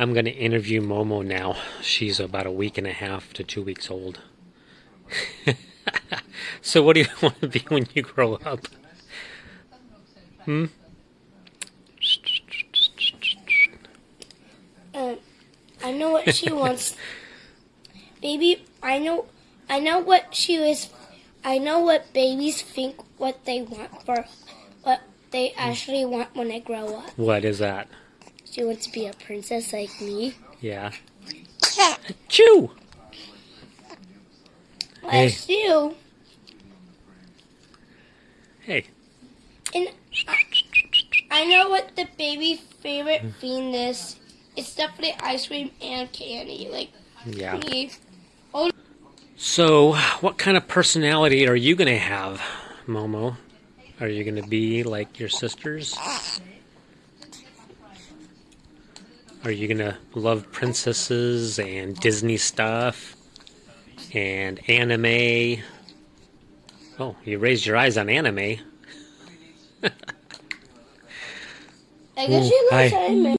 I'm going to interview Momo now. She's about a week and a half to two weeks old. so, what do you want to be when you grow up? Hmm? Um, I know what she wants. Baby, I know, I know what she is. I know what babies think what they want for what they actually want when they grow up. What is that? She wants to be a princess like me. Yeah. Chew! Hey. You. Hey. And I, I know what the baby's favorite hmm. thing is. It's definitely ice cream and candy. Like Yeah. me. So, what kind of personality are you going to have, Momo? Are you going to be like your sisters? Are you going to love princesses and Disney stuff and anime? Oh, you raised your eyes on anime. I guess Ooh, she loves anime.